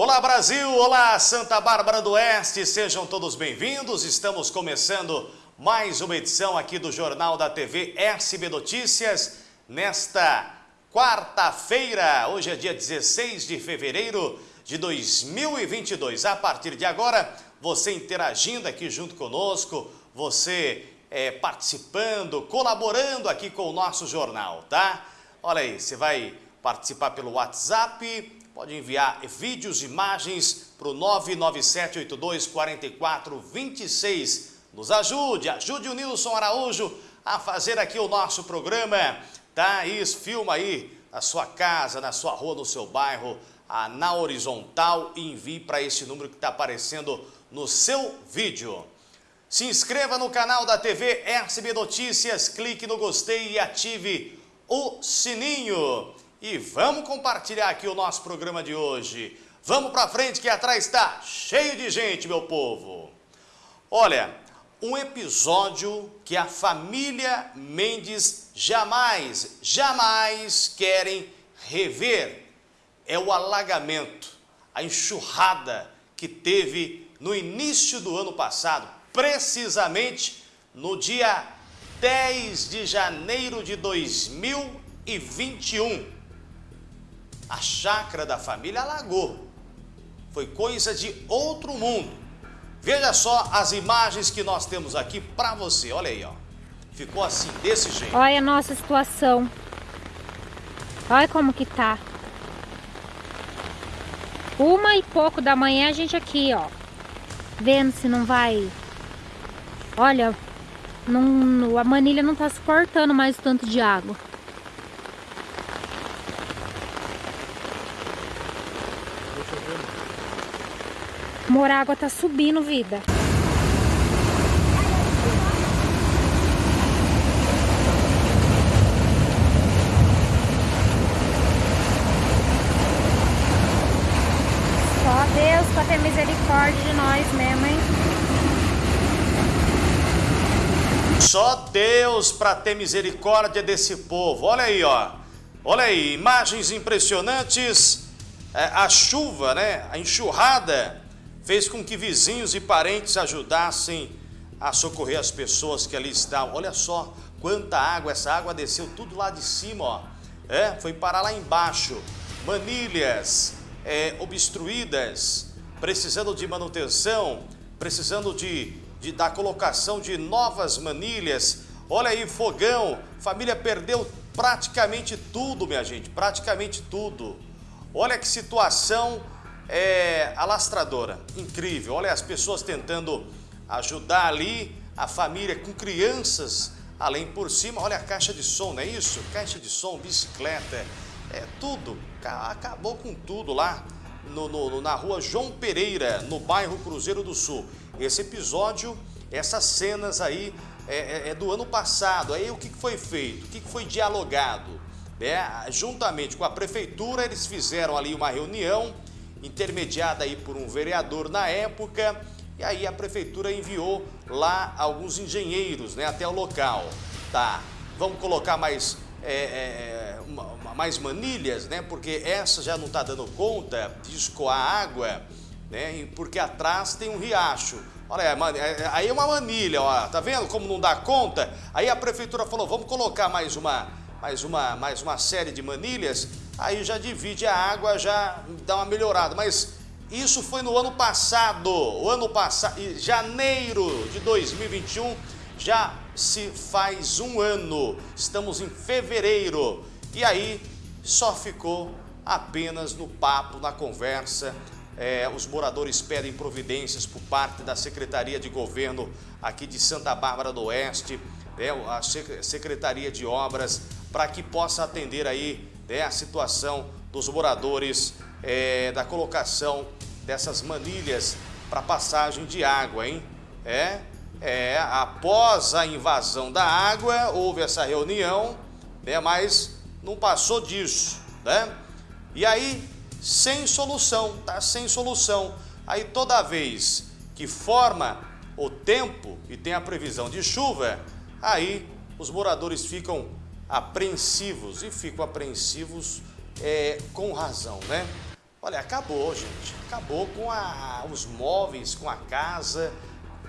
Olá Brasil, olá Santa Bárbara do Oeste, sejam todos bem-vindos. Estamos começando mais uma edição aqui do Jornal da TV SB Notícias nesta quarta-feira. Hoje é dia 16 de fevereiro de 2022. A partir de agora, você interagindo aqui junto conosco, você é, participando, colaborando aqui com o nosso jornal, tá? Olha aí, você vai participar pelo WhatsApp, pode enviar vídeos, imagens para o 997824426. Nos ajude, ajude o Nilson Araújo a fazer aqui o nosso programa, tá? Isso, filma aí na sua casa, na sua rua, no seu bairro, na horizontal e envie para esse número que está aparecendo no seu vídeo. Se inscreva no canal da TV RCB Notícias, clique no gostei e ative o sininho. E vamos compartilhar aqui o nosso programa de hoje. Vamos para frente que atrás está cheio de gente, meu povo. Olha, um episódio que a família Mendes jamais, jamais querem rever é o alagamento, a enxurrada que teve no início do ano passado, precisamente no dia 10 de janeiro de 2021 a chácara da família alagou. Foi coisa de outro mundo. Veja só as imagens que nós temos aqui para você. Olha aí, ó. Ficou assim, desse jeito. Olha a nossa situação. Olha como que tá. Uma e pouco da manhã a gente aqui, ó. Vendo se não vai... Olha, não, a manilha não tá suportando mais tanto de água. Morágua tá subindo, vida. Só Deus pra ter misericórdia de nós mesmo, hein? Só Deus para ter misericórdia desse povo. Olha aí, ó. Olha aí, imagens impressionantes. É, a chuva, né? A enxurrada fez com que vizinhos e parentes ajudassem a socorrer as pessoas que ali estavam. Olha só quanta água, essa água desceu tudo lá de cima, ó. É, foi parar lá embaixo. Manilhas é, obstruídas, precisando de manutenção, precisando de, de, da colocação de novas manilhas. Olha aí, fogão, família perdeu praticamente tudo, minha gente, praticamente tudo. Olha que situação é alastradora, incrível. Olha as pessoas tentando ajudar ali a família com crianças, além por cima, olha a caixa de som, não é isso? Caixa de som, bicicleta, é tudo, acabou com tudo lá no, no, na rua João Pereira, no bairro Cruzeiro do Sul. Esse episódio, essas cenas aí é, é, é do ano passado, aí o que foi feito, o que foi dialogado? É, juntamente com a prefeitura, eles fizeram ali uma reunião, intermediada aí por um vereador na época, e aí a prefeitura enviou lá alguns engenheiros né, até o local. Tá, vamos colocar mais, é, é, uma, mais manilhas, né, porque essa já não está dando conta de escoar água, né, porque atrás tem um riacho. Olha, é, aí é uma manilha, ó, tá vendo como não dá conta? Aí a prefeitura falou, vamos colocar mais uma, mais uma, mais uma série de manilhas aí já divide a água, já dá uma melhorada. Mas isso foi no ano passado, o ano passado, janeiro de 2021, já se faz um ano. Estamos em fevereiro e aí só ficou apenas no papo, na conversa. É, os moradores pedem providências por parte da Secretaria de Governo aqui de Santa Bárbara do Oeste, é, a Secretaria de Obras, para que possa atender aí né, a situação dos moradores é, da colocação dessas manilhas para passagem de água, hein? É, é, após a invasão da água, houve essa reunião, né, mas não passou disso, né? E aí, sem solução, tá? Sem solução. Aí toda vez que forma o tempo e tem a previsão de chuva, aí os moradores ficam apreensivos e ficam apreensivos é, com razão, né? Olha, acabou, gente. Acabou com a, os móveis, com a casa,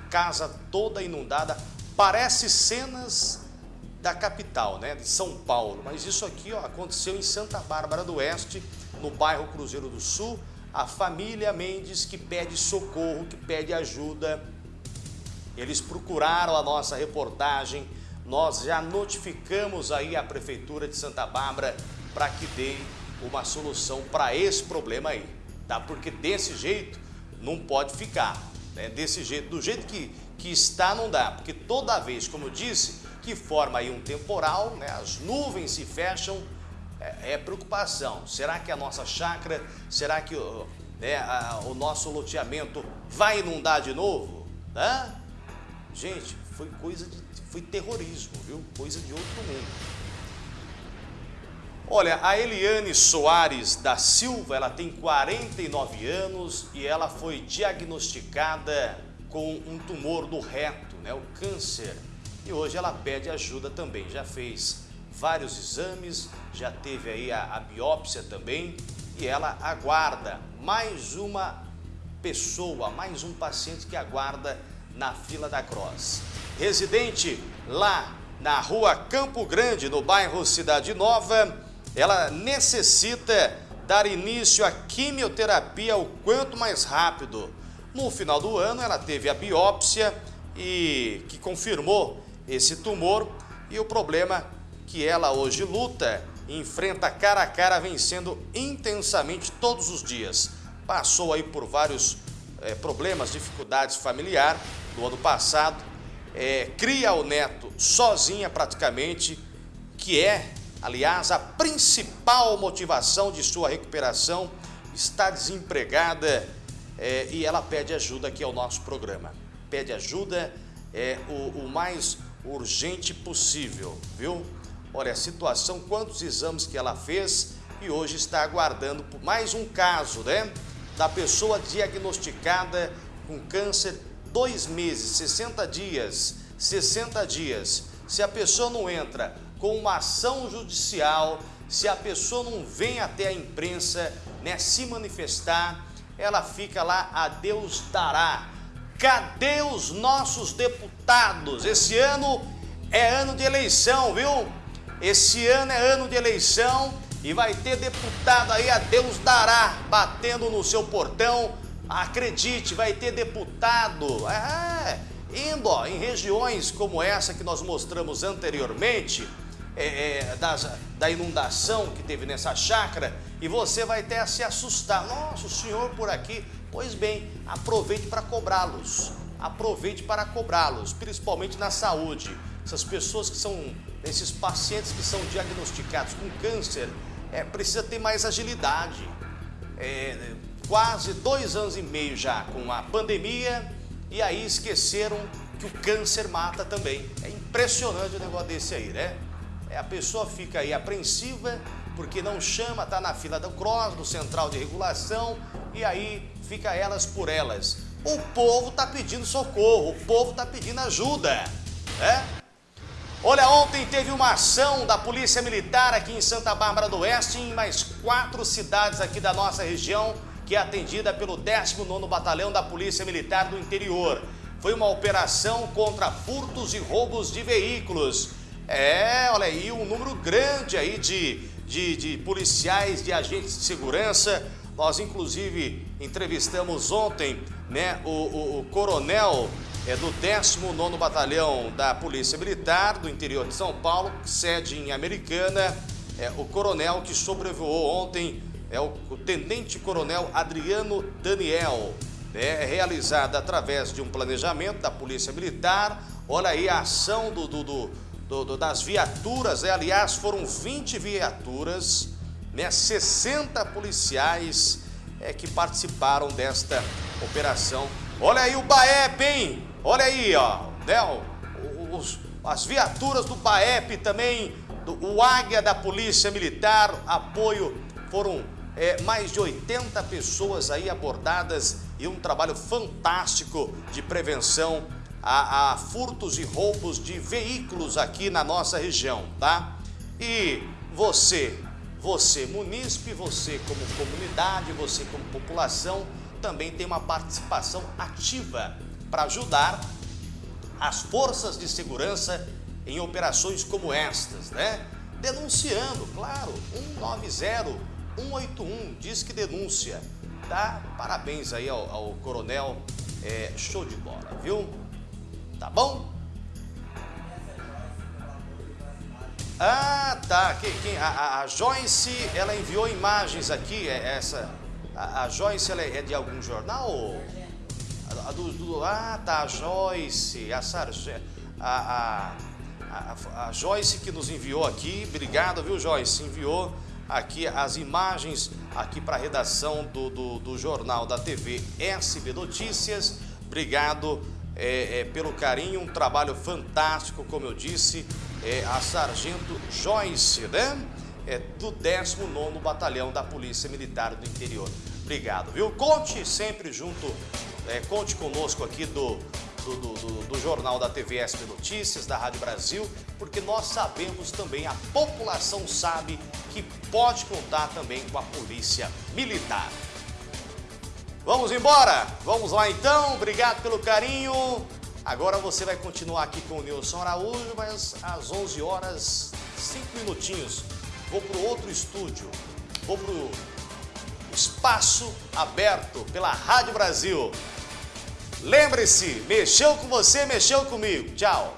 casa toda inundada. Parece cenas da capital, né, de São Paulo. Mas isso aqui ó, aconteceu em Santa Bárbara do Oeste, no bairro Cruzeiro do Sul. A família Mendes que pede socorro, que pede ajuda. Eles procuraram a nossa reportagem. Nós já notificamos aí a Prefeitura de Santa Bárbara para que dê uma solução para esse problema aí, tá? Porque desse jeito não pode ficar, né? Desse jeito, do jeito que, que está não dá, porque toda vez, como eu disse, que forma aí um temporal, né? As nuvens se fecham, é, é preocupação. Será que a nossa chácara, será que né, a, o nosso loteamento vai inundar de novo? Né? Gente, foi coisa de, foi terrorismo, viu? Coisa de outro mundo. Olha, a Eliane Soares da Silva, ela tem 49 anos e ela foi diagnosticada com um tumor do reto, né, o câncer. E hoje ela pede ajuda também, já fez vários exames, já teve aí a, a biópsia também e ela aguarda mais uma pessoa, mais um paciente que aguarda na fila da Cross. Residente lá na rua Campo Grande, no bairro Cidade Nova, ela necessita dar início à quimioterapia o quanto mais rápido. No final do ano, ela teve a biópsia e que confirmou esse tumor e o problema que ela hoje luta, enfrenta cara a cara, vencendo intensamente todos os dias. Passou aí por vários é, problemas, dificuldades familiar no ano passado, é, cria o neto sozinha praticamente, que é Aliás, a principal motivação de sua recuperação está desempregada é, e ela pede ajuda aqui ao nosso programa. Pede ajuda é, o, o mais urgente possível, viu? Olha a situação, quantos exames que ela fez e hoje está aguardando por mais um caso, né? Da pessoa diagnosticada com câncer dois meses, 60 dias, 60 dias. Se a pessoa não entra com uma ação judicial, se a pessoa não vem até a imprensa né, se manifestar, ela fica lá, a Deus dará. Cadê os nossos deputados? Esse ano é ano de eleição, viu? Esse ano é ano de eleição e vai ter deputado aí, a Deus dará, batendo no seu portão. Acredite, vai ter deputado. É, indo ó, em regiões como essa que nós mostramos anteriormente, é, é, das, da inundação que teve nessa chácara e você vai até se assustar. Nossa, o senhor por aqui. Pois bem, aproveite para cobrá-los. Aproveite para cobrá-los, principalmente na saúde. Essas pessoas que são, esses pacientes que são diagnosticados com câncer, é, precisa ter mais agilidade. É, quase dois anos e meio já com a pandemia e aí esqueceram que o câncer mata também. É impressionante o negócio desse aí, né? É, a pessoa fica aí apreensiva porque não chama, está na fila do CROSS, do Central de Regulação, e aí fica elas por elas. O povo está pedindo socorro, o povo está pedindo ajuda, né? Olha, ontem teve uma ação da Polícia Militar aqui em Santa Bárbara do Oeste, em mais quatro cidades aqui da nossa região, que é atendida pelo 19º Batalhão da Polícia Militar do Interior. Foi uma operação contra furtos e roubos de veículos. É, olha aí, um número grande aí de, de, de policiais, de agentes de segurança. Nós, inclusive, entrevistamos ontem né, o, o, o coronel é, do 19º Batalhão da Polícia Militar do interior de São Paulo, sede em Americana. É, o coronel que sobrevoou ontem é o, o tenente-coronel Adriano Daniel. É realizada através de um planejamento da Polícia Militar. Olha aí a ação do do, do, das viaturas, né? aliás, foram 20 viaturas, né? 60 policiais é, que participaram desta operação. Olha aí o BAEP, hein? Olha aí, ó, né? Os, as viaturas do BAEP também, do, o Águia da Polícia Militar, apoio, foram é, mais de 80 pessoas aí abordadas e um trabalho fantástico de prevenção a, a furtos e roubos de veículos aqui na nossa região, tá? E você você munícipe, você como comunidade, você como população, também tem uma participação ativa para ajudar as forças de segurança em operações como estas, né? Denunciando, claro, 190, 181, diz que denúncia, tá? Parabéns aí ao, ao coronel, é, show de bola, viu? Tá bom? Ah, tá. Quem, quem, a, a, Joyce, ela enviou imagens aqui. É, essa, a, a Joyce, ela é, é de algum jornal? A, a do, do, ah, tá. A Joyce, a Sargento. A, a, a, Joyce que nos enviou aqui. Obrigado, viu, Joyce? Enviou aqui as imagens aqui para a redação do, do, do, jornal da TV SB Notícias. Obrigado é, é, pelo carinho, um trabalho fantástico, como eu disse é, a Sargento Joyce, né? É, do 19º Batalhão da Polícia Militar do Interior. Obrigado, viu? Conte sempre junto, é, conte conosco aqui do, do, do, do, Jornal da TV SP Notícias, da Rádio Brasil, porque nós sabemos também, a população sabe que pode contar também com a Polícia Militar. Vamos embora? Vamos lá então, obrigado pelo carinho. Agora você vai continuar aqui com o Nilson Araújo, mas às 11 horas, 5 minutinhos, vou para outro estúdio, vou para o espaço aberto pela Rádio Brasil. Lembre-se, mexeu com você, mexeu comigo. Tchau.